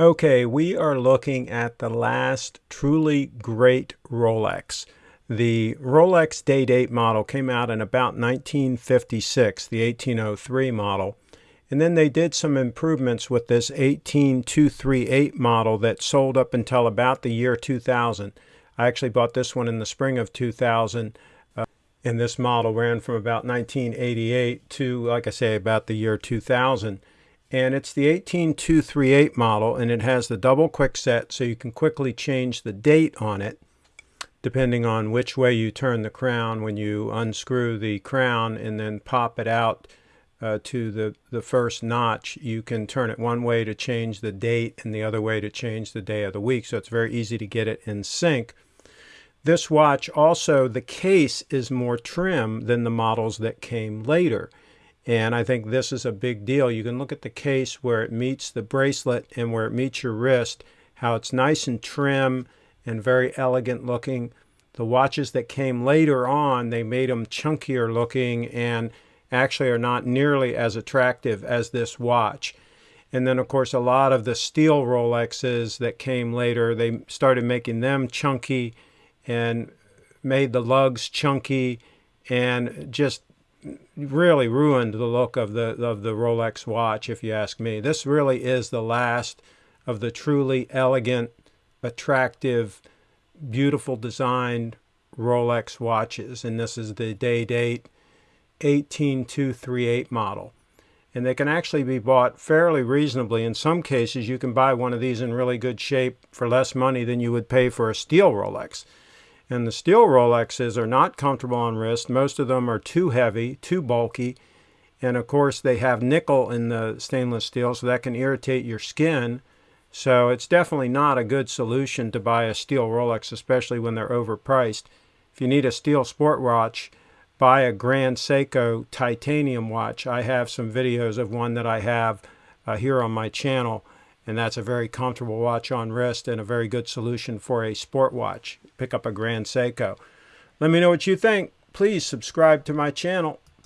Okay, we are looking at the last truly great Rolex. The Rolex Day Date model came out in about 1956, the 1803 model. And then they did some improvements with this 18238 model that sold up until about the year 2000. I actually bought this one in the spring of 2000. Uh, and this model ran from about 1988 to, like I say, about the year 2000 and it's the 18238 model and it has the double quick set so you can quickly change the date on it depending on which way you turn the crown when you unscrew the crown and then pop it out uh, to the, the first notch. You can turn it one way to change the date and the other way to change the day of the week so it's very easy to get it in sync. This watch also the case is more trim than the models that came later and I think this is a big deal. You can look at the case where it meets the bracelet and where it meets your wrist, how it's nice and trim and very elegant looking. The watches that came later on, they made them chunkier looking and actually are not nearly as attractive as this watch. And then, of course, a lot of the steel Rolexes that came later, they started making them chunky and made the lugs chunky and just really ruined the look of the of the Rolex watch if you ask me. This really is the last of the truly elegant, attractive, beautiful designed Rolex watches and this is the day date 18238 model. And they can actually be bought fairly reasonably. In some cases, you can buy one of these in really good shape for less money than you would pay for a steel Rolex. And the steel Rolexes are not comfortable on wrist. Most of them are too heavy, too bulky. And of course, they have nickel in the stainless steel, so that can irritate your skin. So it's definitely not a good solution to buy a steel Rolex, especially when they're overpriced. If you need a steel sport watch, buy a Grand Seiko titanium watch. I have some videos of one that I have uh, here on my channel and that's a very comfortable watch on wrist and a very good solution for a sport watch. Pick up a Grand Seiko. Let me know what you think. Please subscribe to my channel.